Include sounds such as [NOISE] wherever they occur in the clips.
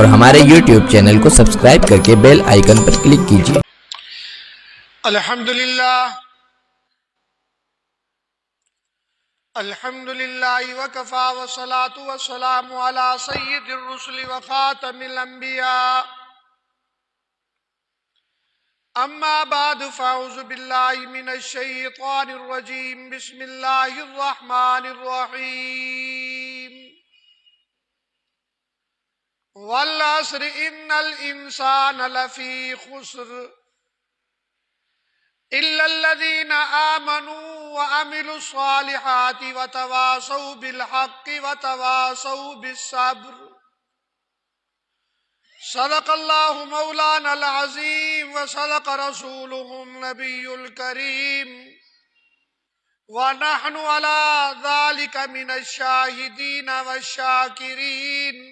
اور ہمارے YouTube channel کو سبسکرائب کر کے بیل آئیکن پر کلک کیجیے۔ الحمد لله الحمد لله وكفى والصلاة والسلام على سيد الرسل وخاتم الأنبياء أما بعد فأعوذ بالله من الشيطان الرجيم بسم الله الرحمن الرحيم والعصر إن الإنسان لفي خسر إلا الذين آمنوا وعملوا الصالحات وتواصوا بالحق وتواصوا بالصبر. صدق الله مولانا العظيم وصدق رسوله النبي الكريم. ونحن على ذلك من الشاهدين والشاكرين.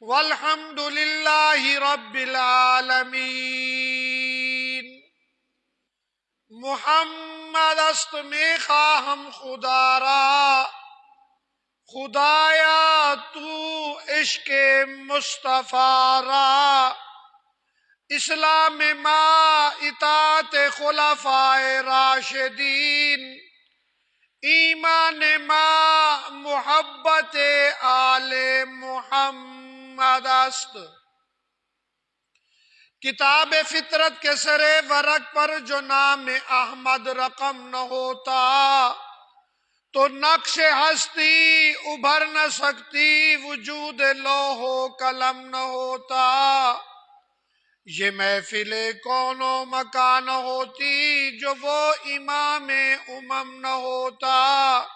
والحمد لله رب العالمين محمد است میں خواہم خدا را۔ خدایا تو عشق مصطفیٰ را۔ اسلام ما اطاعت خلفاء راشدین۔ ایمان ما محبت آل محمد۔ است کتاب فطرت کے سرے ورق پر جو نام احمد رقم نہ ہوتا، تو نقش ہستی ابھر نہ سکتی، وجود لوہو قلم نہ ہوتا۔ یہ محفل کون و مکان ہوتی جو وہ امام امم نہ ہوتا۔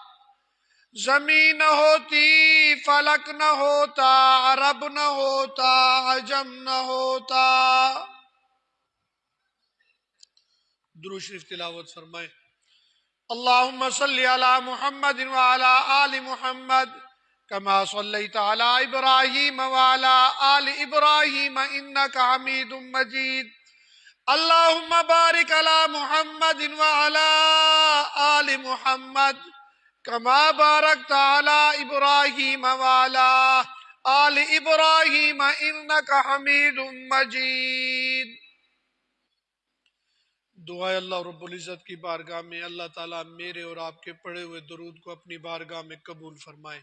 زمین نہ ہوتی، فلک نہ ہوتا، عرب نہ ہوتا، عجم نہ ہوتا۔ درو شریف تلاوت فرمائے۔ اللہم صلی علی محمد وعلا آل محمد کما صلیت علی ابراہیم وعلا آل ابراہیم انکا حمید مجید۔ اللہم بارک علی محمد وعلا آل محمد۔ کما بارکت علی ابراہیم وعلا آل ابراہیم انکا حمید مجید دعائے اللہ رب العزت کی بارگاہ میں، اللہ تعالیٰ میرے اور آپ کے پڑھے ہوئے درود کو اپنی بارگاہ میں قبول فرمائے۔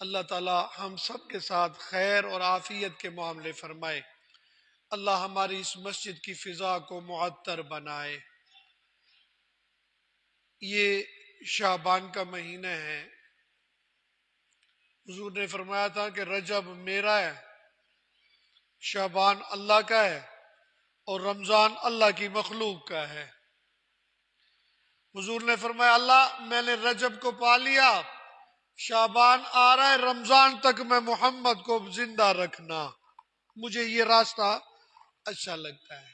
اللہ تعالیٰ ہم سب کے ساتھ خیر اور عافیت کے معاملے فرمائے۔ اللہ ہماری اس مسجد کی فضا کو معطر بنائے۔ یہ شعبان کا مہینہ ہے۔ حضور نے فرمایا تھا کہ رجب میرا ہے، شعبان اللہ کا ہے اور رمضان اللہ کی مخلوق کا ہے۔ حضور نے فرمایا، اللہ، میں نے رجب کو پا لیا، شعبان آ رہا ہے، رمضان تک میں محمد کو زندہ رکھنا۔ مجھے یہ راستہ اچھا لگتا ہے۔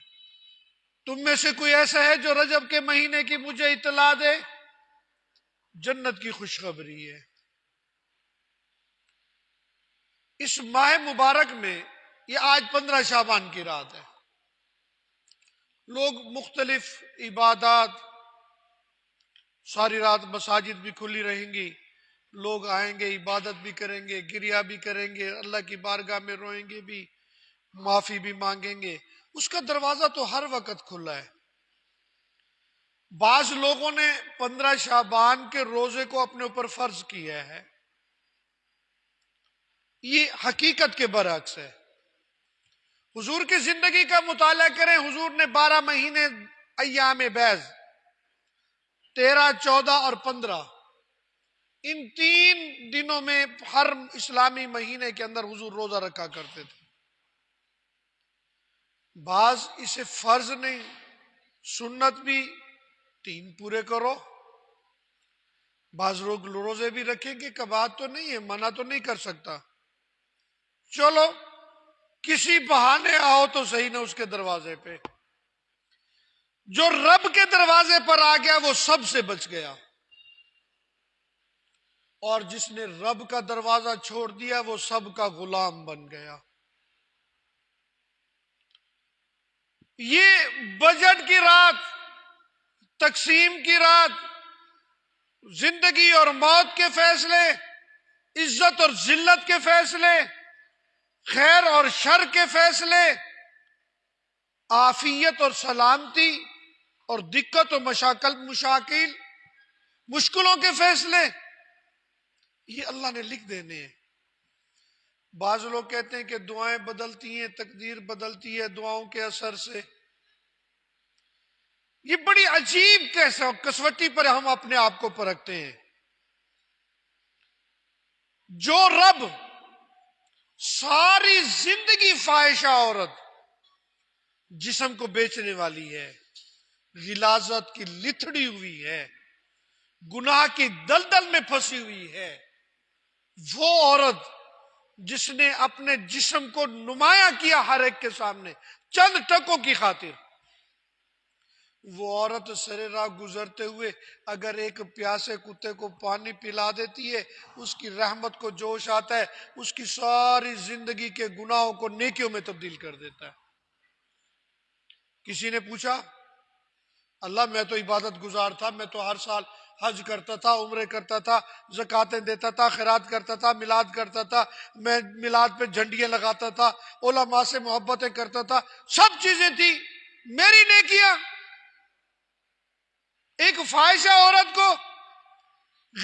تم میں سے کوئی ایسا ہے جو رجب کے مہینے کی مجھے اطلاع دے؟ جنت کی خوشخبری ہے۔ اس ماہ مبارک میں یہ آج پندرہ شابان کی رات ہے۔ لوگ مختلف عبادات، ساری رات مساجد بھی کھلی رہیں گی۔ لوگ آئیں گے، عبادت بھی کریں گے، گریا بھی کریں گے، اللہ کی بارگاہ میں روئیں گے بھی، معافی بھی مانگیں گے۔ اس کا دروازہ تو ہر وقت کھلا ہے۔ بعض لوگوں نے پندرہ شابان کے روزے کو اپنے اوپر فرض کیا ہے۔ یہ حقیقت کے برعکس ہے۔ حضور کی زندگی کا مطالعہ کریں، حضور نے بارہ مہینے ایام بیز تیرہ، چودہ اور پندرہ۔ ان تین دنوں میں ہر اسلامی مہینے کے اندر حضور روزہ رکھا کرتے تھے۔ بعض اسے فرض نہیں، سنت بھی تین پورے کرو۔ بعض لوگ روزے بھی رکھیں گے، کباب تو نہیں ہے، منع تو نہیں کر سکتا۔ چلو، کسی بہانے آؤ تو صحیح نہ اس کے دروازے پہ۔ جو رب کے دروازے پر آ گیا، وہ سب سے بچ گیا۔ اور جس نے رب کا دروازہ چھوڑ دیا، وہ سب کا غلام بن گیا۔ یہ بجٹ کی رات تقسیم کی رات، زندگی اور موت کے فیصلے، عزت اور ذلت کے فیصلے، خیر اور شر کے فیصلے آفیت اور سلامتی اور دقت و مشاکل مشاکل، مشکلوں کے فیصلے، یہ اللہ نے لکھ دینے ہیں۔ بعض لوگ کہتے ہیں کہ دعائیں بدلتی ہیں، تقدیر بدلتی ہے دعاؤں کے اثر سے۔ یہ بڑی عجیب کسوٹی پر ہم اپنے آپ کو پرکھتے ہیں۔ جو رب ساری زندگی فائشہ عورت جسم کو بیچنے والی ہے، غلازت کی لتڑی ہوئی ہے، گناہ کی دلدل میں پھنسی ہوئی ہے، وہ عورت جس نے اپنے جسم کو نمایاں کیا ہر ایک کے سامنے، چند ٹکوں کی خاطر۔ وہ عورت سرے راہ گزرتے ہوئے اگر ایک پیاسے کتے کو پانی پلا دیتی ہے، اس کی رحمت کو جوش آتا ہے، اس کی ساری زندگی کے گناہوں کو نیکیوں میں تبدیل کر دیتا ہے۔ کسی نے پوچھا، اللہ میں تو عبادت گزار تھا، میں تو ہر سال حج کرتا تھا، عمرے کرتا تھا، زکاتیں دیتا تھا، خیرات کرتا تھا، میلاد کرتا تھا، میں میلاد پہ جھنڈیاں لگاتا تھا، علماء سے محبتیں کرتا تھا، سب چیزیں تھی میری نیکیاں۔ ایک فائشہ عورت کو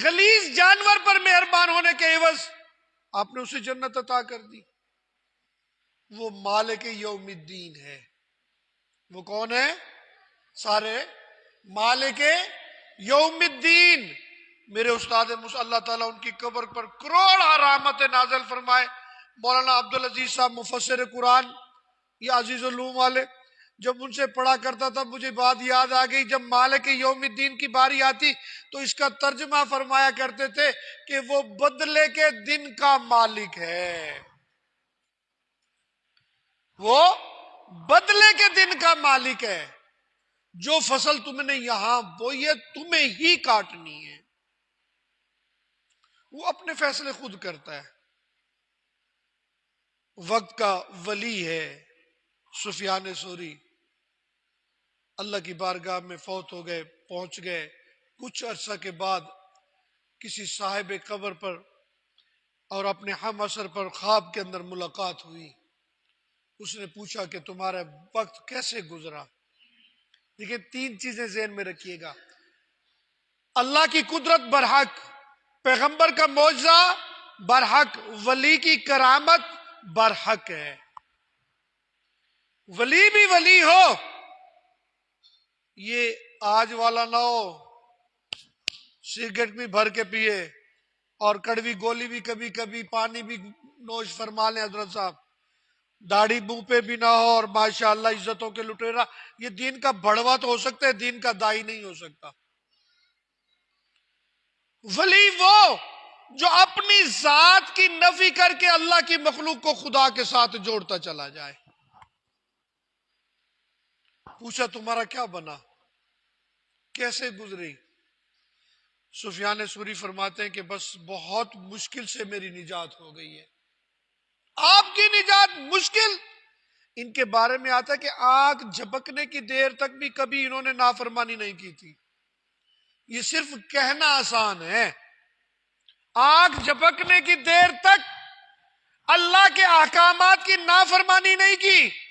غلیظ جانور پر مہربان ہونے کے عوض آپ نے اسے جنت عطا کر دی۔ وہ مالک یوم الدین ہے۔ وہ کون ہے؟ سارے مالک یوم الدین۔ میرے استاد اللہ تعالیٰ ان کی قبر پر کروڑ رحمت نازل فرمائے۔ مولانا عبدالعزیز صاحب مفسر قرآن، یہ عزیز العلوم والے۔ جب ان سے پڑھا کرتا تھا، مجھے بات یاد آ گئی، جب مالک یوم الدین کی باری آتی تو اس کا ترجمہ فرمایا کرتے تھے کہ وہ بدلے کے دن کا مالک ہے۔ وہ بدلے کے دن کا مالک ہے۔ جو فصل تم نے یہاں بوئی ہے، تمہیں ہی کاٹنی ہے۔ وہ اپنے فیصلے خود کرتا ہے۔ وقت کا ولی ہے سفیان سوری۔ اللہ کی بارگاہ میں فوت ہو گئے، پہنچ گئے۔ کچھ عرصہ کے بعد کسی صاحب قبر پر اور اپنے ہم اثر پر خواب کے اندر ملاقات ہوئی۔ اس نے پوچھا کہ تمہارا وقت کیسے گزرا؟ دیکھیں تین چیزیں ذہن میں رکھیے گا۔ اللہ کی قدرت برحق، پیغمبر کا معجزہ برحق، ولی کی کرامت برحق ہے۔ ولی بھی ولی ہو یہ آج والا نہ ہو سگریٹ بھی بھر کے پیے اور کڑوی گولی بھی کبھی کبھی پانی بھی نوش فرما لیں حضرت صاحب۔ داڑھی منہ پہ بھی نہ ہو اور ماشاء اللہ عزتوں کے لٹیرا یہ دین کا بڑوا تو ہو سکتا ہے، دین کا دائی نہیں ہو سکتا۔ ولی وہ جو اپنی ذات کی نفی کر کے اللہ کی مخلوق کو خدا کے ساتھ جوڑتا چلا جائے۔ پوچھا تمہارا کیا بنا؟ کیسے گزری؟ سفیان سوری فرماتے ہیں کہ بس بہت مشکل سے میری نجات ہو گئی ہے۔ آپ کی نجات مشکل؟ ان کے بارے میں آتا ہے کہ آگ جھپکنے کی دیر تک بھی کبھی انہوں نے نافرمانی نہیں کی تھی۔ یہ صرف کہنا آسان ہے۔ آگ جھپکنے کی دیر تک اللہ کے احکامات کی نافرمانی نہیں کی۔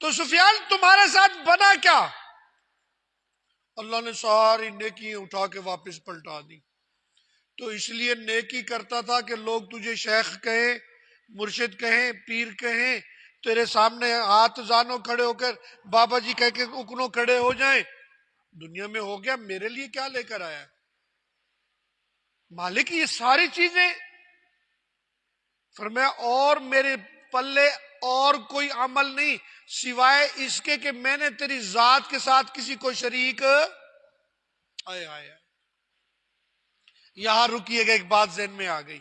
تو سفیان تمہارے ساتھ بنا کیا؟ اللہ نے ساری نیکی اٹھا کے واپس پلٹا دی۔ تو اس لیے نیکی کرتا تھا کہ لوگ تجھے شیخ کہیں، مرشد کہیں، پیر کہیں، تیرے سامنے ہاتھ زانو کھڑے ہو کر بابا جی کہہ کے اکنو کھڑے ہو جائیں۔ دنیا میں ہو گیا، میرے لیے کیا لے کر آیا؟ مالک، یہ ساری چیزیں۔ فرمایا، اور میرے پلے اور کوئی عمل نہیں، سوائے اس کے کہ میں نے تیری ذات کے ساتھ کسی کو شریک، آئے آئے یہاں رکیے گا، ایک بات ذہن میں آ گئی۔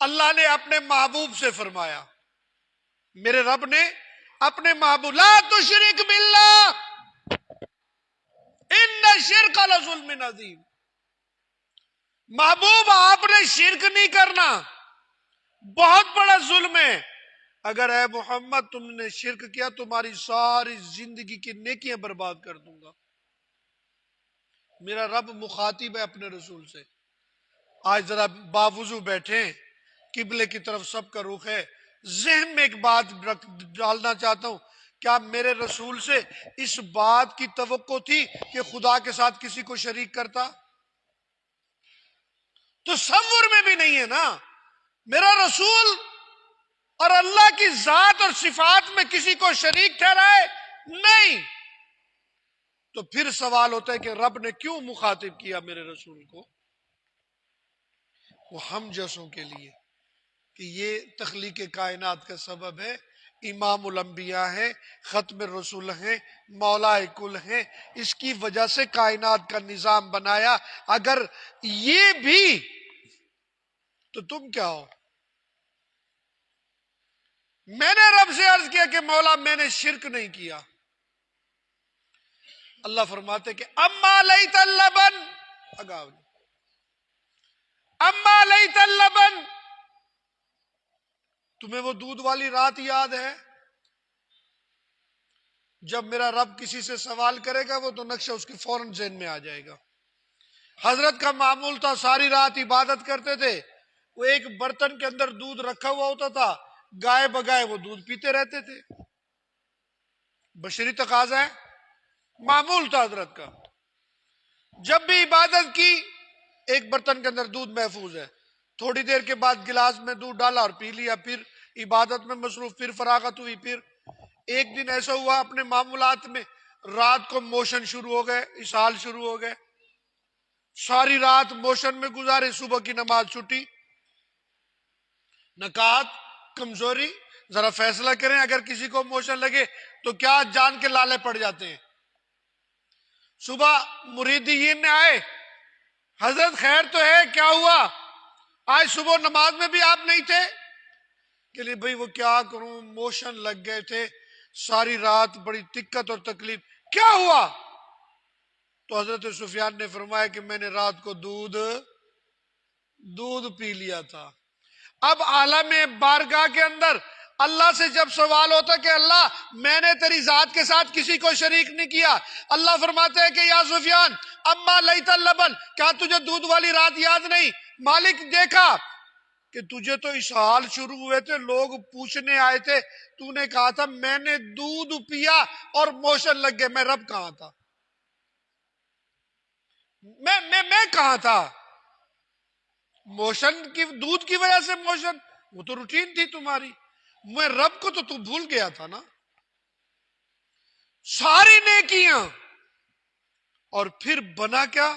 اللہ نے اپنے محبوب سے فرمایا، میرے رب نے اپنے محبوب، لا تو شرک بلّہ ان شرک ظلم نظیم محبوب، آپ نے شرک نہیں کرنا۔ بہت بڑا ظلم ہے۔ اگر اے محمد تم نے شرک کیا، تمہاری ساری زندگی کی نیکیاں برباد کر دوں گا۔ میرا رب مخاطب ہے اپنے رسول سے۔ آج ذرا باوضو بیٹھے قبلے کی طرف سب کا رخ ہے۔ ذہن میں ایک بات ڈالنا چاہتا ہوں۔ کیا میرے رسول سے اس بات کی توقع تھی کہ خدا کے ساتھ کسی کو شریک کرتا؟ تصور میں بھی نہیں ہے نا۔ میرا رسول اور اللہ کی ذات اور صفات میں کسی کو شریک ٹھہرائے؟ نہیں۔ تو پھر سوال ہوتا ہے کہ رب نے کیوں مخاطب کیا میرے رسول کو؟ وہ ہم جیسوں کے لیے۔ کہ یہ تخلیق کائنات کا سبب ہے، امام الانبیاء ہیں، ختم رسول ہیں، مولا کل ہیں۔ اس کی وجہ سے کائنات کا نظام بنایا۔ اگر یہ بھی، تو تم کیا ہو؟ میں نے رب سے عرض کیا کہ مولا میں نے شرک نہیں کیا۔ اللہ فرماتے کہ اما لئی تلبن اگاؤ جی۔ اما لئی تلبن تمہیں وہ دودھ والی رات یاد ہے؟ جب میرا رب کسی سے سوال کرے گا، وہ تو نقشہ اس کی فوراً ذہن میں آ جائے گا۔ حضرت کا معمول تھا، ساری رات عبادت کرتے تھے۔ وہ ایک برتن کے اندر دودھ رکھا ہوا ہوتا تھا۔ گائے بگائے وہ دودھ پیتے رہتے تھے۔ بشری تقاضا ہے معمول تھا حضرت کا۔ جب بھی عبادت کی، ایک برتن کے اندر دودھ محفوظ ہے۔ تھوڑی دیر کے بعد گلاس میں دودھ ڈالا اور پی لیا، پھر عبادت میں مصروف، پھر فراغت ہوئی، پھر ایک دن ایسا ہوا اپنے معمولات میں رات کو موشن شروع ہو گئے اسال شروع ہو گئے۔ ساری رات موشن میں گزارے، صبح کی نماز چھٹی۔ نکات کمزوری، ذرا فیصلہ کریں، اگر کسی کو موشن لگے تو کیا جان کے لالے پڑ جاتے ہیں؟ صبح مریدین نے آئے، حضرت خیر تو ہے، کیا ہوا؟ آج صبح نماز میں بھی آپ نہیں تھے؟ کہ لیے بھائی وہ کیا کروں؟ موشن لگ گئے تھے، ساری رات بڑی دقت اور تکلیف۔ کیا ہوا؟ تو حضرت سفیان نے فرمایا کہ میں نے رات کو دودھ دودھ پی لیا تھا۔ اب عالم بارگاہ کے اندر اللہ سے جب سوال ہوتا کہ اللہ، میں نے تیری ذات کے ساتھ کسی کو شریک نہیں کیا، اللہ فرماتے ہیں کہ یا سفیان، اما لئی لبن کیا تجھے دودھ والی رات یاد نہیں؟ مالک، دیکھا کہ تجھے تو اشحال شروع ہوئے تھے، لوگ پوچھنے آئے تھے، تو نے کہا تھا، میں نے دودھ پیا اور موشن لگ گئے، میں رب کہاں تھا؟ میں میں میں کہاں تھا؟ موشن کی دودھ کی وجہ سے موشن، وہ تو روٹین تھی تمہاری۔ میں رب کو تو تو بھول گیا تھا نا۔ ساری نیکیاں۔ اور پھر بنا کیا؟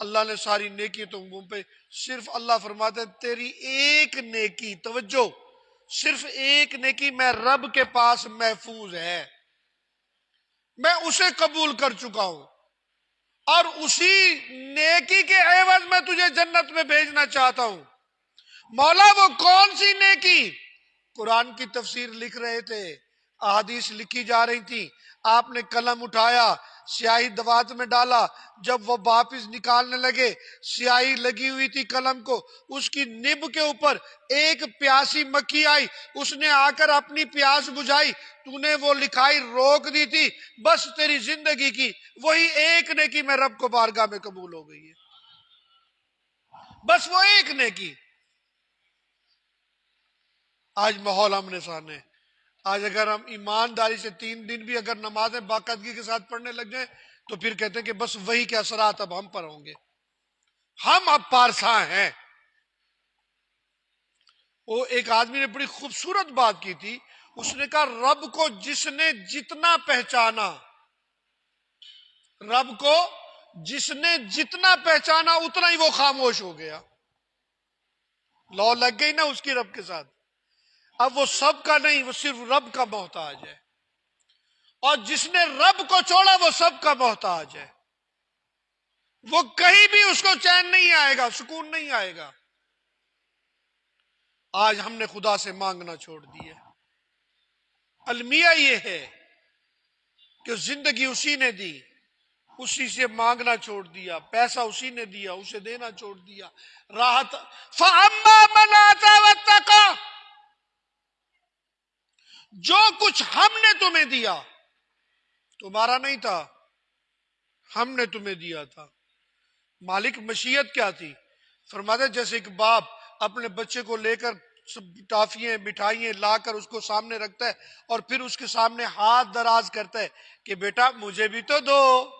اللہ نے ساری نیکی تو پہ۔ صرف اللہ فرماتے تیری ایک نیکی، توجہ۔ صرف ایک نیکی، میں رب کے پاس محفوظ ہے۔ میں اسے قبول کر چکا ہوں۔ اور اسی نیکی کے عوض میں تجھے جنت میں بھیجنا چاہتا ہوں۔ مولا، وہ کون سی نیکی؟ قرآن کی تفسیر لکھ رہے تھے، احادیث لکھی جا رہی تھی آپ نے قلم اٹھایا سیاہی دوات میں ڈالا۔ جب وہ واپس نکالنے لگے، سیاہی لگی ہوئی تھی قلم کو۔ اس کی نب کے اوپر ایک پیاسی مکھی آئی۔ اس نے آ کر اپنی پیاس بجھائی۔ تو نے وہ لکھائی روک دی تھی۔ بس تیری زندگی کی۔ وہی ایک نے کی میں رب کو بارگاہ میں قبول ہو گئی ہے۔ بس وہ ایک نے کی آج ماحول ہم نے سامنے۔ آج اگر ہم ایمانداری سے تین دن بھی اگر نمازیں باقاعدگی کے ساتھ پڑھنے لگ جائیں، تو پھر کہتے ہیں کہ بس وہی کے اثرات اب ہم پر ہوں گے۔ ہم اب پارسا ہیں۔ وہ ایک آدمی نے بڑی خوبصورت بات کی تھی۔ اس نے کہا، رب کو جس نے جتنا پہچانا، رب کو جس نے جتنا پہچانا، اتنا ہی وہ خاموش ہو گیا۔ لو لگ گئی نا اس کی رب کے ساتھ۔ اب وہ سب کا نہیں، وہ صرف رب کا محتاج ہے۔ اور جس نے رب کو چھوڑا، وہ سب کا محتاج ہے۔ وہ کہیں بھی اس کو چین نہیں آئے گا، سکون نہیں آئے گا۔ آج ہم نے خدا سے مانگنا چھوڑ دیا المیہ یہ ہے کہ زندگی اسی نے دی، اسی سے مانگنا چھوڑ دیا، پیسہ اسی نے دیا، اسے دینا چھوڑ دیا، راحت۔ جو کچھ ہم نے تمہیں دیا، تمہارا نہیں تھا، ہم نے تمہیں دیا تھا۔ مالک مشیت کیا تھی؟ فرماتے جیسے ایک باپ اپنے بچے کو لے کر ٹافیاں، مٹھائیاں لا کر اس کو سامنے رکھتا ہے اور پھر اس کے سامنے ہاتھ دراز کرتا ہے کہ بیٹا مجھے بھی تو دو۔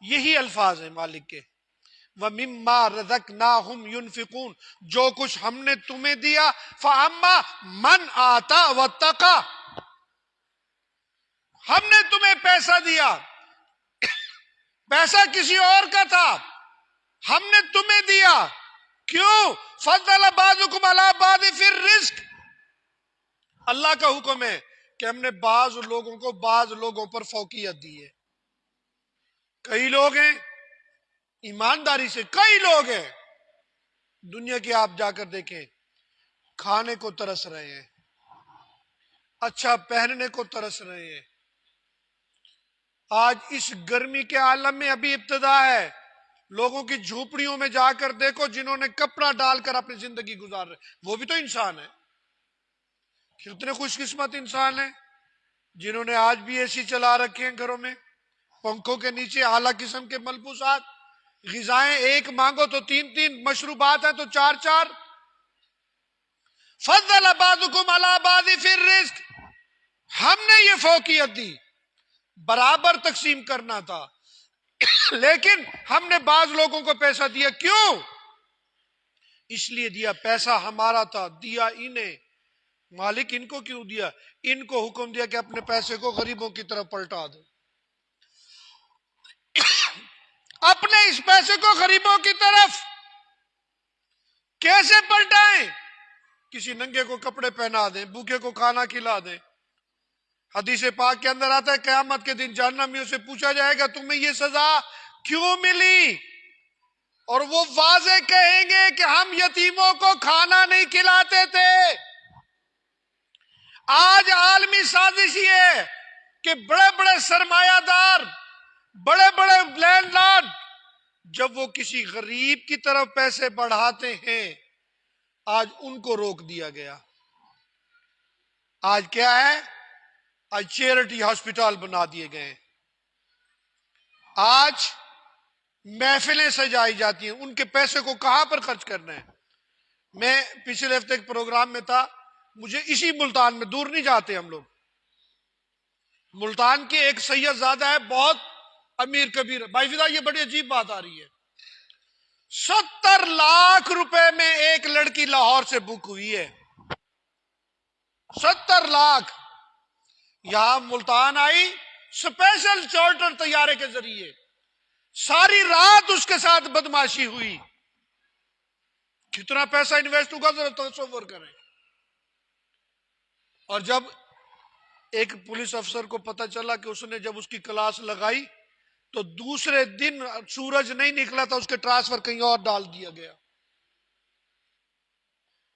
یہی الفاظ ہیں مالک کے۔ وہ مما رزک نا ہم جو کچھ ہم نے تمہیں دیا فاما من آتا و تقا ہم نے تمہیں پیسہ دیا۔ پیسہ کسی اور کا تھا۔ ہم نے تمہیں دیا۔ کیوں؟ فضل بعضکم علی بعض فی الرزق۔ اللہ کا حکم ہے کہ ہم نے بعض لوگوں کو بعض لوگوں پر فوقیت دی ہے۔ کئی لوگ ہیں ایمانداری سے کئی لوگ ہیں۔ دنیا کے آپ جا کر دیکھیں، کھانے کو ترس رہے ہیں اچھا پہننے کو ترس رہے ہیں۔ آج اس گرمی کے عالم میں ابھی ابتدا ہے۔ لوگوں کی جھوپڑیوں میں جا کر دیکھو جنہوں نے کپڑا ڈال کر اپنی زندگی گزار رہے وہ بھی تو انسان ہے کتنے خوش قسمت انسان ہیں جنہوں نے آج بھی اے سی چلا رکھے ہیں گھروں میں، پنکھوں کے نیچے، اعلیٰ قسم کے ملبوسات۔ غذائیں ایک مانگو تو تین تین، مشروبات ہیں تو چار چار۔ فضل بعضکم علی بعض فی الرزق۔ ہم نے یہ فوقیت دی۔ برابر تقسیم کرنا تھا۔ لیکن ہم نے بعض لوگوں کو پیسہ دیا۔ کیوں؟ اس لیے دیا پیسہ ہمارا تھا، دیا انہیں۔ مالک ان کو کیوں دیا؟ ان کو حکم دیا کہ اپنے پیسے کو غریبوں کی طرف پلٹا دو۔ اپنے اس پیسے کو غریبوں کی طرف کیسے پلٹائیں؟ کسی ننگے کو کپڑے پہنا دیں، بھوکے کو کھانا کھلا دیں۔ حدیث پاک کے اندر آتا ہے، قیامت کے دن جہنمیوں سے پوچھا جائے گا، تمہیں یہ سزا کیوں ملی؟ اور وہ واضح کہیں گے کہ ہم یتیموں کو کھانا نہیں کھلاتے تھے۔ آج عالمی سازش یہ ہے کہ بڑے بڑے سرمایہ دار بڑے بڑے لینڈ لارڈ، جب وہ کسی غریب کی طرف پیسے بڑھاتے ہیں، آج ان کو روک دیا گیا۔ آج کیا ہے؟ آج چیریٹی ہاسپٹل بنا دیے گئے۔ آج محفلیں سجائی جاتی ہیں۔ ان کے پیسے کو کہاں پر خرچ کرنا ہے؟ میں پچھلے ہفتے کے پروگرام میں تھا، مجھے اسی ملتان میں دور نہیں جاتے ہم لوگ۔ ملتان کے ایک سید زیادہ ہے بہت امیر کبیر۔ بھائی فدا یہ بڑی عجیب بات آ رہی ہے۔ ستر لاکھ روپے میں ایک لڑکی لاہور سے بک ہوئی ہے۔ ستر لاکھ۔ یہاں ملتان آئی اسپیشل چارٹر طیارے کے ذریعے۔ ساری رات اس کے ساتھ بدماشی ہوئی۔ کتنا پیسہ انویسٹ ہوگا، ذرا تصور کریں۔ اور جب ایک پولیس افسر کو پتا چلا کہ اس نے جب اس کی کلاس لگائی تو دوسرے دن سورج نہیں نکلا تھا، اس کے ٹرانسفر کہیں اور ڈال دیا گیا۔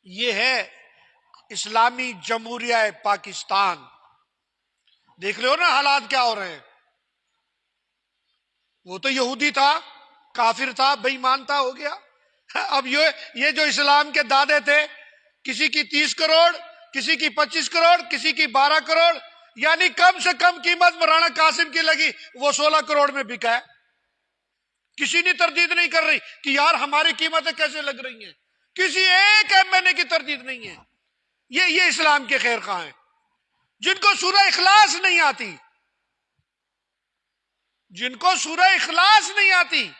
یہ ہے اسلامی جمہوریہ پاکستان۔ دیکھ رہے ہو نا حالات کیا ہو رہے ہیں۔ وہ تو یہودی تھا، کافر تھا بےمان تھا، ہو گیا۔ اب یہ جو اسلام کے دادے تھے، کسی کی تیس کروڑ، کسی کی پچیس کروڑ، کسی کی بارہ کروڑ یعنی کم سے کم قیمت مولانا قاسم کی لگی، وہ سولہ کروڑ میں بکا ہے۔ کسی نے تردید نہیں کر رہی کہ یار ہماری قیمتیں کیسے لگ رہی ہیں؟ کسی ایک ایم این اے کی تردید نہیں ہے۔ یہ یہ اسلام کے خیر خواہ ہیں۔ جن کو سورہ اخلاص نہیں آتی، جن کو سورہ اخلاص نہیں آتی،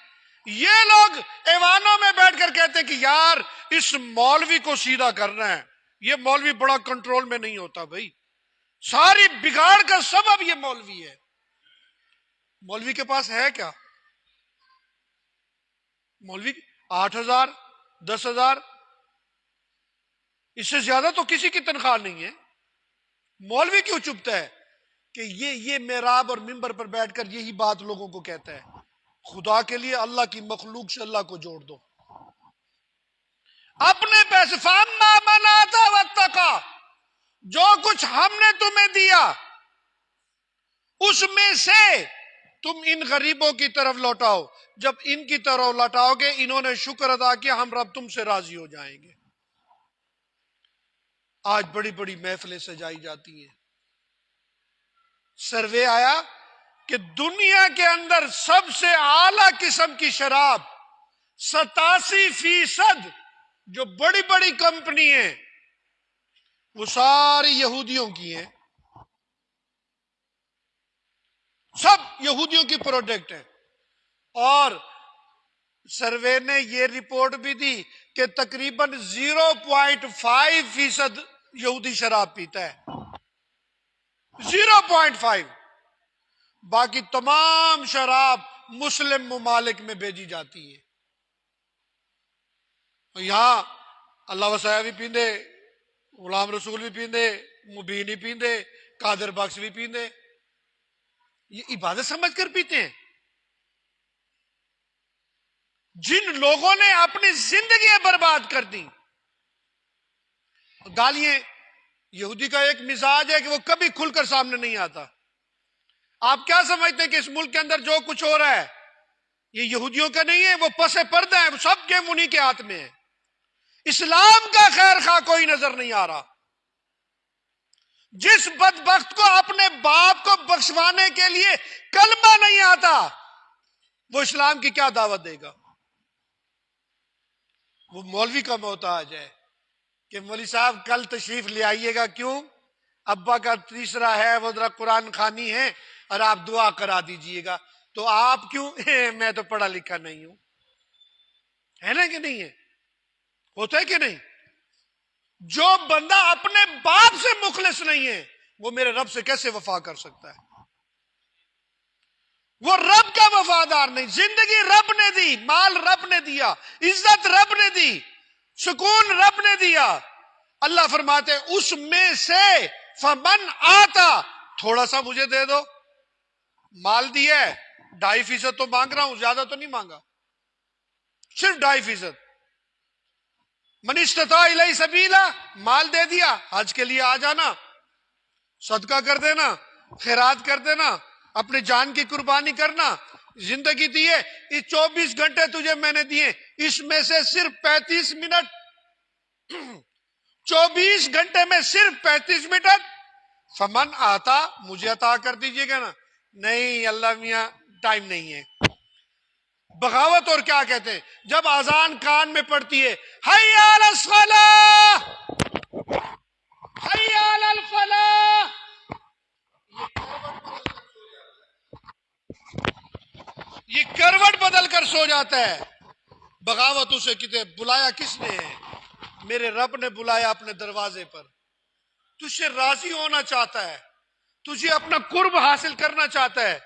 یہ لوگ ایوانوں میں بیٹھ کر کہتے ہیں کہ یار اس مولوی کو سیدھا کرنا ہے۔ یہ مولوی بڑا کنٹرول میں نہیں ہوتا بھائی۔ ساری بگاڑ کا سبب یہ مولوی ہے۔ مولوی کے پاس ہے کیا؟ مولوی آٹھ ہزار، دس ہزار؟ اس سے زیادہ تو کسی کی تنخواہ نہیں ہے۔ مولوی کیوں چپتا ہے کہ یہ یہ میراب اور ممبر پر بیٹھ کر یہی بات لوگوں کو کہتا ہے؟ خدا کے لیے اللہ کی مخلوق سے اللہ کو جوڑ دو۔ اپنے پیسے فاما بناتا وقت کا جو کچھ ہم نے تمہیں دیا، اس میں سے تم ان غریبوں کی طرف لوٹاؤ۔ جب ان کی طرف لوٹاؤ گے، انہوں نے شکر ادا کیا، ہم رب تم سے راضی ہو جائیں گے۔ آج بڑی بڑی محفلیں سجائی جاتی ہیں۔ سروے آیا کہ دنیا کے اندر سب سے اعلی قسم کی شراب ستاسی فیصد جو بڑی بڑی کمپنی ہیں وہ ساری یہودیوں کی ہیں۔ سب یہودیوں کی پروڈکٹ ہے اور سروے نے یہ رپورٹ بھی دی کہ تقریباً زیرو پوائنٹ فائیو فیصد یہودی شراب پیتا ہے۔ زیرو پوائنٹ فائیو باقی تمام شراب مسلم ممالک میں بھیجی جاتی ہے۔ یہاں اللہ وسیع بھی پیندے۔ غلام رسول بھی پیندے مبین بھی پیندے، قادر بخش بھی پیندے۔ یہ عبادت سمجھ کر پیتے ہیں۔ جن لوگوں نے اپنی زندگی برباد کر دی گالیاں یہودی کا ایک مزاج ہے کہ وہ کبھی کھل کر سامنے نہیں آتا۔ آپ کیا سمجھتے ہیں کہ اس ملک کے اندر جو کچھ ہو رہا ہے، یہ یہودیوں کا نہیں ہے، وہ پسے پردہ ہے سب کے منی کے ہاتھ میں ہے اسلام کا خیر خواہ کوئی نظر نہیں آ رہا۔ جس بدبخت کو اپنے باپ کو بخشوانے کے لیے کلمہ نہیں آتا، وہ اسلام کی کیا دعوت دے گا؟ وہ مولوی کا محتاج ہے کہ مولوی صاحب کل تشریف لے آئیے گا۔ کیوں؟ ابا کا تیسرا ہے، وہ ذرا قرآن خانی ہے اور آپ دعا کرا دیجیے گا۔ تو آپ کیوں؟ [LAUGHS] میں تو پڑھا لکھا نہیں ہوں۔ ہے نا کہ نہیں ہے؟ ہوتا ہے کہ نہیں؟ جو بندہ اپنے باپ سے مخلص نہیں ہے، وہ میرے رب سے کیسے وفا کر سکتا ہے؟ وہ رب کا وفادار نہیں، زندگی رب نے دی، مال رب نے دیا، عزت رب نے دی، سکون رب نے دیا۔ اللہ فرماتے اس میں سے فمن آتا، تھوڑا سا مجھے دے دو۔ مال دیا ہے، ڈھائی فیصد تو مانگ رہا ہوں، زیادہ تو نہیں مانگا۔ صرف ڈھائی فیصد۔ منشتا سبیلا، مال دے دیا، حج کے لیے آ جانا، صدقہ کر دینا، خیرات کر دینا اپنے جان کی قربانی کرنا، زندگی دیے اس چوبیس گھنٹے تجھے میں نے دیے، اس میں سے صرف پینتیس منٹ۔ چوبیس گھنٹے میں صرف پینتیس منٹ۔ فمن آتا، مجھے عطا کر دیجیے گا نا۔ نہیں، اللہ میاں، ٹائم نہیں ہے۔ بغاوت اور کیا کہتے ہیں؟ جب آزان کان میں پڑتی ہے یہ کروٹ بدل کر سو جاتا ہے۔ بغاوت اسے کتنے بلایا کس نے میرے رب نے بلایا اپنے دروازے پر۔ تجھے راضی ہونا چاہتا ہے، تجھے اپنا قرب حاصل کرنا چاہتا ہے۔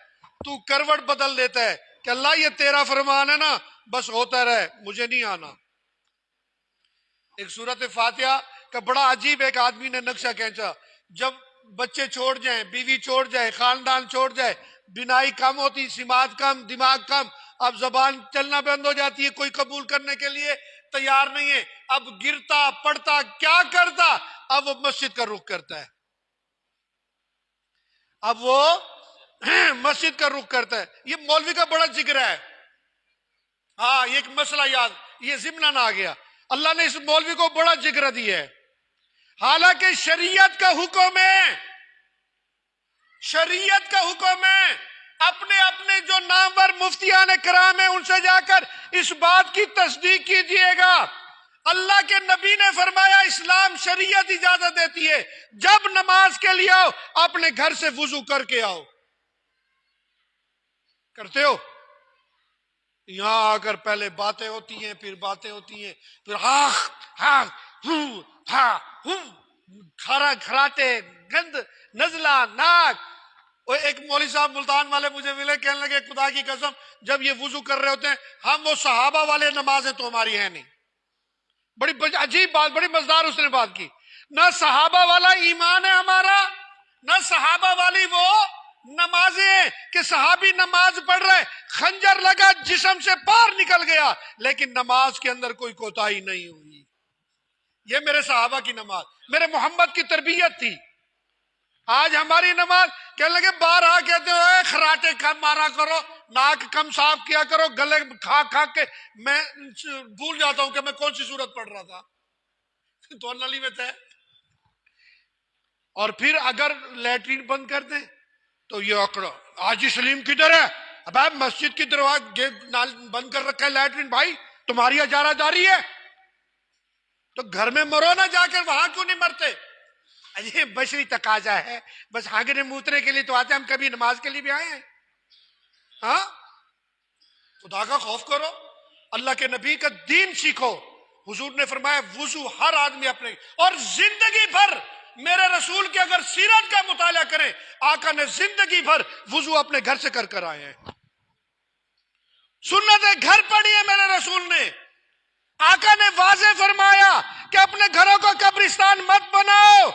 تو کروٹ بدل دیتا ہے۔ کہ اللہ یہ تیرا فرمان ہے نا، بس ہوتا رہے، مجھے نہیں آنا۔ ایک صورت فاتحہ کا بڑا عجیب ایک آدمی نے نقشہ کھینچا۔ جب بچے چھوڑ جائیں، بیوی چھوڑ جائے، خاندان چھوڑ جائے، بینائی کم ہوتی، سماعت کم، دماغ کم، اب زبان چلنا بند ہو جاتی ہے کوئی قبول کرنے کے لیے، تیار نہیں ہے۔ اب گرتا پڑتا کیا کرتا؟ اب وہ مسجد کا رخ کرتا ہے۔ اب وہ مسجد کا رخ کرتا ہے۔ یہ مولوی کا بڑا ذکر ہے۔ ہاں یہ ایک مسئلہ یاد، یہ ضمن آ گیا۔ اللہ نے اس مولوی کو بڑا ذکر دیا ہے۔ حالانکہ شریعت کا حکم ہے۔ شریعت کا حکم ہے۔ اپنے اپنے جو نامور مفتیان کرام ہیں، ان سے جا کر اس بات کی تصدیق کیجیے گا۔ اللہ کے نبی نے فرمایا، اسلام شریعت اجازت دیتی ہے۔ جب نماز کے لیے آؤ، اپنے گھر سے وضو کر کے آؤ۔ کرتے ہو؟ یہاں آ کر پہلے باتیں ہوتی ہیں، پھر باتیں ہوتی ہیں، پھر ہاں ہاں, ہاں، کھارا کھراتے گند، نزلہ، ناک۔ وہ ایک مولوی صاحب ملتان والے مجھے ملے، کہنے لگے، خدا کی قسم، جب یہ وضو کر رہے ہوتے ہیں، ہم وہ صحابہ والے نمازیں تو ہماری ہیں نہیں۔ بڑی عجیب بات، بڑی مزدار اس نے بات کی۔ نہ صحابہ والا ایمان ہے ہمارا، نہ صحابہ والی وہ نمازیں کہ صحابی نماز پڑھ رہے خنجر لگا، جسم سے پار نکل گیا، لیکن نماز کے اندر کوئی کوتاہی نہیں ہوئی۔ یہ میرے صحابہ کی نماز، میرے محمد کی تربیت تھی۔ آج ہماری نماز کہنے لگے بار آ کہتے ہو خراٹے کم مارا کرو، ناک کم صاف کیا کرو، گلے کھا کھا کے میں بھول جاتا ہوں کہ میں کون سی صورت پڑھ رہا تھا۔ تو نلی میں تھے اور پھر اگر لیٹرین بند کر دیں تو یہ اکڑو آجی سلیم کدھر ہے؟ اب آپ مسجد کی دروازہ بند کر رکھا ہے لیٹرین بھائی، تمہاری اجارہ جاری ہے۔ تو گھر میں مرو نہ جا کر، وہاں کیوں نہیں مرتے؟ یہ بشری تقاضا ہے۔ بس ہاگنے موترے کے لیے تو آتے ہم کبھی نماز کے لیے بھی آئے ہیں۔ ہاں؟ خدا کا خوف کرو۔ اللہ کے نبی کا دین سیکھو۔ حضور نے فرمایا، وضو ہر آدمی اپنے، اور زندگی بھر میرے رسول کے اگر سیرت کا مطالعہ کریں، آقا نے زندگی بھر وضو اپنے گھر سے کر کر آئے ہیں۔ سنت گھر پڑی ہے میرے رسول نے۔ آقا نے واضح فرمایا کہ اپنے گھروں کو قبرستان مت بناؤ۔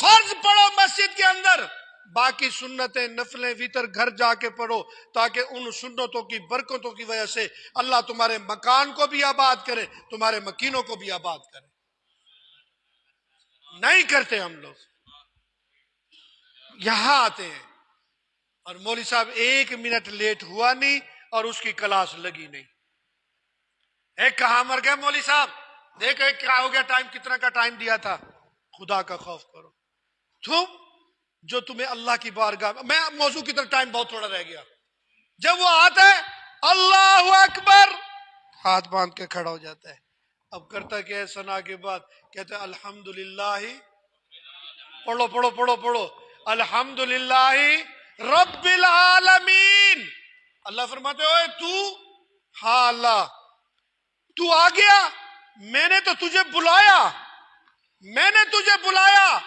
فرض پڑھو مسجد کے اندر۔ باقی سنتیں، نفلیں ویتر گھر جا کے پڑھو تاکہ ان سنتوں کی برکتوں کی وجہ سے اللہ تمہارے مکان کو بھی آباد کرے، تمہارے مکینوں کو بھی آباد کرے۔ نہیں کرتے ہم لوگ۔ یہاں آتے ہیں۔ اور مولوی صاحب ایک منٹ لیٹ ہوا نہیں اور اس کی کلاس لگی نہیں۔ ایک کہاں مر گیا مولوی صاحب؟ دیکھ ایک کیا ہو گیا، ٹائم کتنا کا ٹائم دیا تھا۔ خدا کا خوف کرو۔ تم جو تمہیں اللہ کی بارگاہ، میں موضوع کی طرف ٹائم بہت تھوڑا رہ گیا۔ جب وہ آتا ہے اللہ اکبر، ہاتھ باندھ کے کھڑا ہو جاتا ہے۔ اب کرتا کیا ہے سنا کے بعد؟ کہتے الحمد للہ پڑھو پڑھو پڑھو پڑھو۔ الحمد للہ رب العالمین۔ اللہ فرماتے ہوئے تو؟ ہاں اللہ۔ تو آ گیا؟ میں نے تو تجھے بلایا۔ میں نے تجھے بلایا۔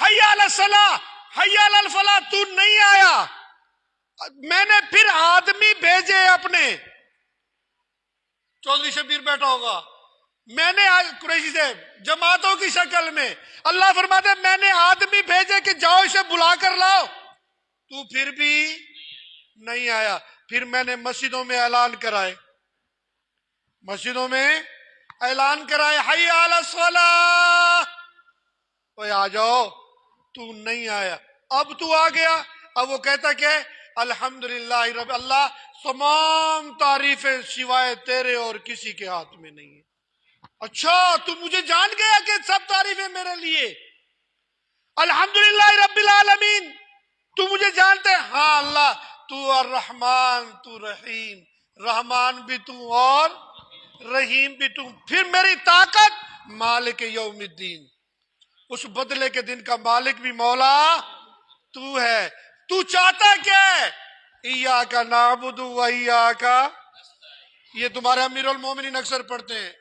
حیا الصلاح حیا الفلاح، تو نہیں آیا۔ میں نے پھر آدمی بھیجے اپنے۔ چودھری شبیر بیٹھا ہوگا۔ میں نے آج قریشی سے جماعتوں کی شکل میں اللہ فرماتے میں نے آدمی بھیجے کہ جاؤ اسے بلا کر لاؤ۔ تو پھر بھی نہیں آیا۔ پھر میں نے مسجدوں میں اعلان کرائے۔ مسجدوں میں اعلان کرائے ہائی آ جاؤ، تو نہیں آیا۔ اب تو آ گیا۔ اب وہ کہتا کہ الحمد للہ رب اللہ، تمام تعریفیں سوائے تیرے اور کسی کے ہاتھ میں نہیں ہے اچھا تو مجھے جان گیا کہ سب تعریفیں میرے لیے۔ الحمد للہ رب العالمین، تو مجھے جانتے ہاں اللہ، تو الرحمن، تو رحیم۔ رحمان بھی تو اور رحیم بھی تو۔ پھر میری طاقت مالک یوم الدین۔ اس بدلے کے دن کا مالک بھی مولا تو ہے۔ تو چاہتا کیا ہے؟ ایا کا نابود کا یہ تمہارے امیر المومنین اکثر پڑھتے ہیں۔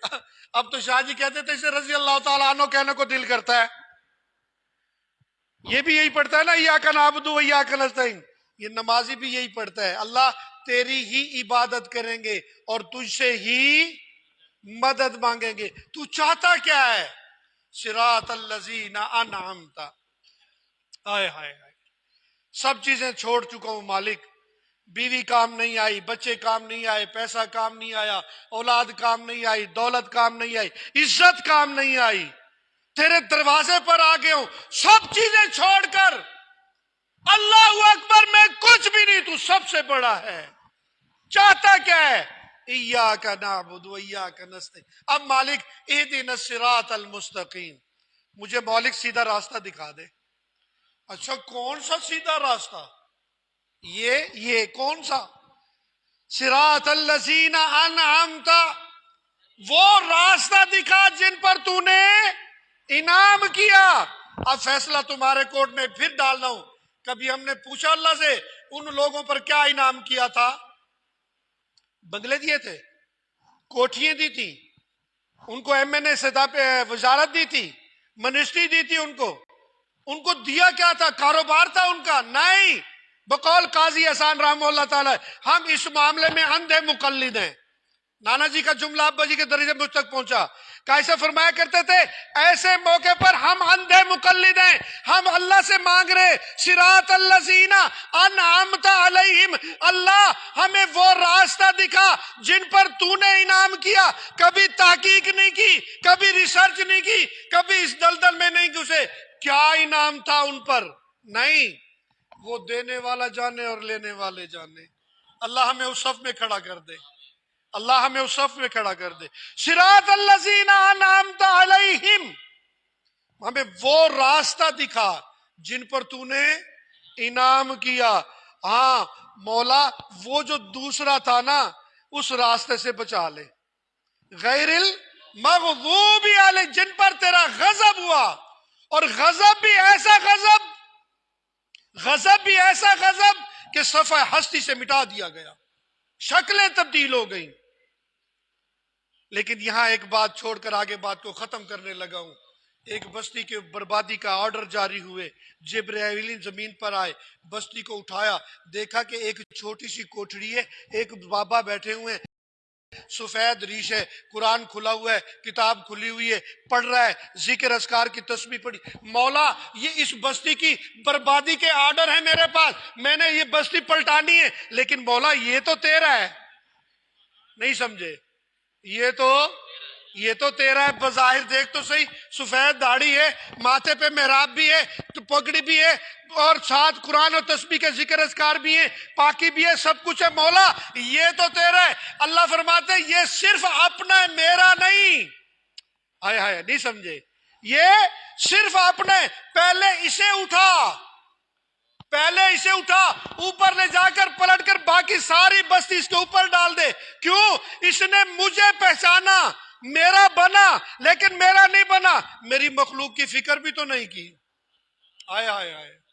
اب تو شاہ جی کہتے تھے، اسے رضی اللہ تعالیٰ عنہ کہنے کو دل کرتا ہے۔ یہ بھی یہی پڑھتا ہے نا یا کا نابود یا کا نستعین۔ یہ نمازی بھی یہی پڑھتا ہے۔ اللہ تیری ہی عبادت کریں گے اور تجھ سے ہی مدد مانگیں گے۔ تو چاہتا کیا ہے؟ سراط الزین انعمتا آئے ہائے ہائے سب چیزیں چھوڑ چکا ہوں مالک۔ بیوی کام نہیں آئی، بچے کام نہیں آئے، پیسہ کام نہیں آیا، اولاد کام نہیں آئی، دولت کام نہیں آئی، عزت کام نہیں آئی۔ تیرے دروازے پر آ گئے ہوں، سب چیزیں چھوڑ کر۔ اللہ اکبر، میں کچھ بھی نہیں، تو سب سے بڑا ہے۔ چاہتا کیا ہے؟ ایا کا نابود ایا کا نستے اب مالک اے دن المستقیم۔ مجھے مالک سیدھا راستہ دکھا دے۔ اچھا کون سا سیدھا راستہ؟ یہ یہ کون سا؟ سراط الذین انعمتا وہ راستہ دکھا جن پر تو نے انعام کیا۔ اب فیصلہ تمہارے کورٹ میں پھر ڈالنا ہوں۔ کبھی ہم نے پوچھا اللہ سے، ان لوگوں پر کیا انعام کیا تھا؟ بنگلے دیے تھے، کوٹھیاں دی تھی ان کو ایم این اے وزارت دی تھی، منسٹری دی تھی ان کو۔ ان کو دیا کیا تھا؟ کاروبار تھا ان کا، نہیں۔ بقول قاضی احسان رحم اللہ تعالی، ہم اس معاملے میں اندھے مقلد ہیں۔ نانا جی کا جملہ ابا جی کے درجے مجھ تک پہنچا۔ کیسے فرمایا کرتے تھے، ایسے موقع پر ہم اندھے مقلد ہیں۔ ہم اللہ سے مانگ رہے سراط اللہ زینا انعامتا علیہم۔ اللہ ہمیں وہ راستہ دکھا جن پر تو نے انعام کیا۔ کبھی تحقیق نہیں کی، کبھی ریسرچ نہیں کی، کبھی اس دلدل میں نہیں گھسے۔ کیا انعام تھا ان پر؟ نہیں۔ وہ دینے والا جانے اور لینے والے جانے۔ اللہ ہمیں اس صف میں کھڑا کر دے۔ اللہ ہمیں اس صف میں کھڑا کر دے۔ سراط اللہ علیہم۔ ہمیں وہ راستہ دکھا جن پر تو نے انعام کیا۔ ہاں مولا، وہ جو دوسرا تھا نا، اس راستے سے بچا لے۔ غیر المغضوب علیہ، جن پر تیرا غضب ہوا۔ اور غضب بھی ایسا غضب غضب بھی ایسا غضب کہ صفحہ ہستی سے مٹا دیا گیا۔ شکلیں تبدیل ہو گئیں۔ لیکن یہاں ایک بات چھوڑ کر آگے بات کو ختم کرنے لگا ہوں۔ ایک بستی کے بربادی کا آرڈر جاری ہوئے۔ جبرائیلین زمین پر آئے۔ بستی کو اٹھایا۔ دیکھا کہ ایک چھوٹی سی کوٹھڑی ہے۔ ایک بابا بیٹھے ہوئے ہیں۔ سفید ریش ہے، قرآن کھلا ہوا ہے، کتاب کھلی ہوئی ہے، پڑھ رہا ہے، ذکر اسکار کی تسبیح پڑھی۔ مولا، یہ اس بستی کی بربادی کے آرڈر ہے میرے پاس۔ میں نے یہ بستی پلٹانی ہے، لیکن مولا، یہ تو تیرا ہے۔ نہیں سمجھے؟ یہ تو یہ تو تیرا ہے، بظاہر دیکھ تو صحیح، سفید داڑھی ہے، ماتھے پہ محراب بھی ہے، تو پگڑی بھی ہے، اور ساتھ قرآن اور تسبیح کے ذکر اذکار بھی ہیں، پاکی بھی ہے، سب کچھ ہے، مولا، یہ تو تیرا ہے۔ اللہ فرماتے ہیں، یہ صرف اپنا ہے، میرا نہیں۔ آئے آئے نہیں سمجھے۔ یہ صرف اپنے پہلے اسے اٹھا۔ پہلے اسے اٹھا، اوپر لے جا کر، پلٹ کر، باقی ساری بستی اس کے اوپر ڈال دے۔ کیوں؟ اس نے مجھے پہچانا۔ میرا بنا، لیکن میرا نہیں بنا۔ میری مخلوق کی فکر بھی تو نہیں کی۔ آئے آئے آئے۔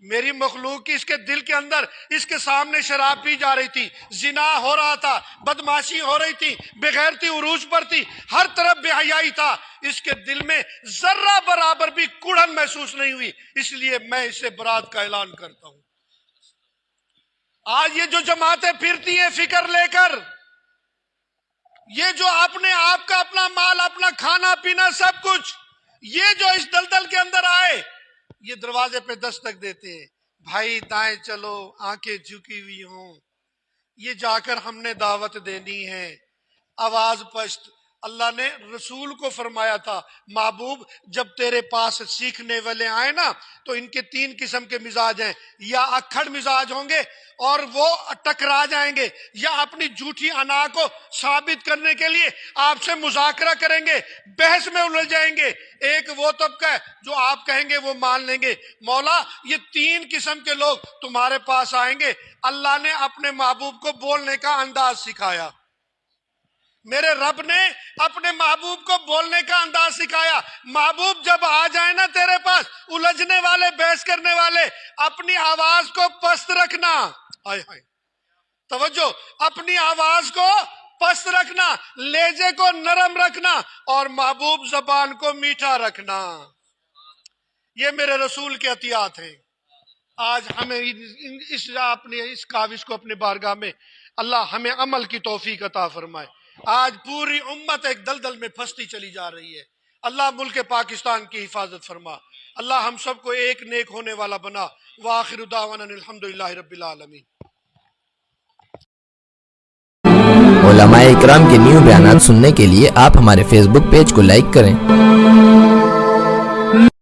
میری مخلوق کی اس کے دل کے اندر، اس کے سامنے شراب پی جا رہی تھی۔ زنا ہو رہا تھا، بدماشی ہو رہی تھی، بغیرتی عروج پر تھی۔ ہر طرف بے حیائی تھا۔ اس کے دل میں ذرہ برابر بھی کڑن محسوس نہیں ہوئی۔ اس لیے میں اسے برات کا اعلان کرتا ہوں۔ آج یہ جو جماعتیں پھرتی ہیں، فکر لے کر یہ جو آپ نے آپ کا اپنا مال، اپنا کھانا، پینا، سب کچھ، یہ جو اس دلدل کے اندر آئے، یہ دروازے پہ دستک دیتے ہیں۔ بھائی، دائیں چلو، آنکھیں جھکی ہوئی ہوں۔ یہ جا کر ہم نے دعوت دینی ہے۔ آواز پشت اللہ نے رسول کو فرمایا تھا، محبوب، جب تیرے پاس سیکھنے والے آئے نا، تو ان کے تین قسم کے مزاج ہیں۔ یا اکھڑ مزاج ہوں گے اور وہ ٹکرا جائیں گے، یا اپنی جھوٹی انا کو ثابت کرنے کے لیے آپ سے مذاکرہ کریں گے، بحث میں الجھ جائیں گے۔ ایک وہ طبقہ ہے جو آپ کہیں گے وہ مان لیں گے۔ مولا، یہ تین قسم کے لوگ تمہارے پاس آئیں گے۔ اللہ نے اپنے محبوب کو بولنے کا انداز سکھایا۔ میرے رب نے اپنے محبوب کو بولنے کا انداز سکھایا۔ محبوب جب آ جائے نا تیرے پاس، الجھنے والے، بحث کرنے والے، اپنی آواز کو پست رکھنا۔ آئے آئے توجہ، اپنی آواز کو پست رکھنا، لیجے کو نرم رکھنا اور محبوب زبان کو میٹھا رکھنا۔ یہ میرے رسول کے احتیاط ہیں۔ آج ہمیں اس، اپنے، اس کاوش کو اپنے بارگاہ میں اللہ ہمیں عمل کی توفیق عطا فرمائے۔ آج پوری امت ایک دلدل میں پھنستی چلی جا رہی ہے۔ اللہ ملک پاکستان کی حفاظت فرما۔ اللہ ہم سب کو ایک نیک ہونے والا بنا۔ وآخر دعوانا الحمدللہ رب العالمین۔ علماء اکرام کے نیو بیانات سننے کے لیے آپ ہمارے فیس بک پیج کو لائک کریں۔